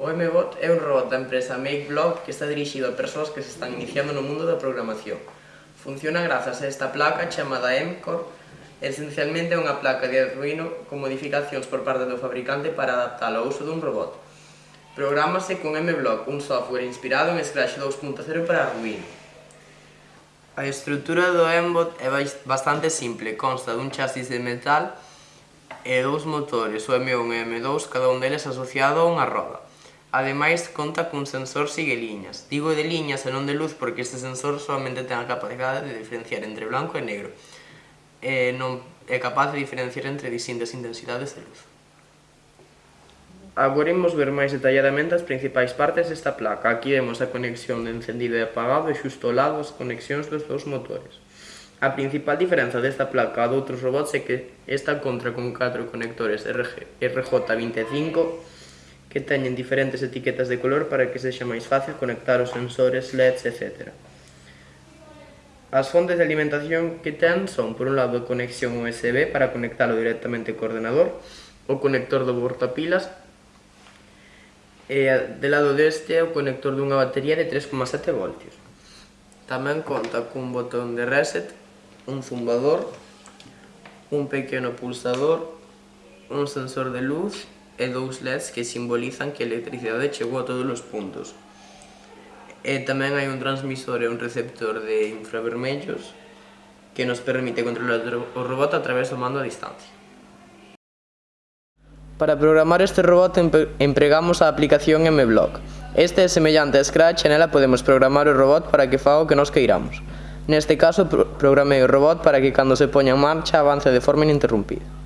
O MBOT é un robot da empresa MakeBlock que está dirixido a persoas que se están iniciando no mundo da programación. Funciona grazas a esta placa chamada MCOR, esencialmente é unha placa de arduino con modificacións por parte do fabricante para adaptar ao uso dun robot. Prográmase con MBlock, un software inspirado en Scratch 2.0 para Arduino. A estrutura do MBOT é bastante simple, consta dun chasis de metal e dous motores, o M1 e M2, cada un deles asociado a unha roda. Ademais, conta cun sensor sigue liñas. Digo de liñas e non de luz porque este sensor solamente ten a capacidade de diferenciar entre blanco e negro. E non é capaz de diferenciar entre distintas intensidades de luz. Agora imos ver máis detalladamente as principais partes desta placa. Aquí vemos a conexión de encendido e apagado e xusto ao lado as conexións dos dous motores. A principal diferenza desta placa a doutros robots é que esta contra con 4 conectores RG, RJ25 que teñen diferentes etiquetas de color para que sexa máis fácil conectar os sensores, LEDs, etc. As fontes de alimentación que ten son, por un lado, a conexión USB para conectalo directamente co ordenador, o conector do portapilas, e de lado deste o conector dunha batería de 3,7 voltios. Tamén conta cun botón de reset, un zumbador, un pequeno pulsador, un sensor de luz e dous LEDs que simbolizan que a electricidade chegou a todos os puntos. E tamén hai un transmisor e un receptor de infravermellos que nos permite controlar o robot a través do mando a distancia. Para programar este robot empregamos a aplicación MBlock. Este é semellante a Scratch e nela podemos programar o robot para que faga o que nos queiramos. Neste caso, programei o robot para que cando se poña en marcha avance de forma ininterrumpida.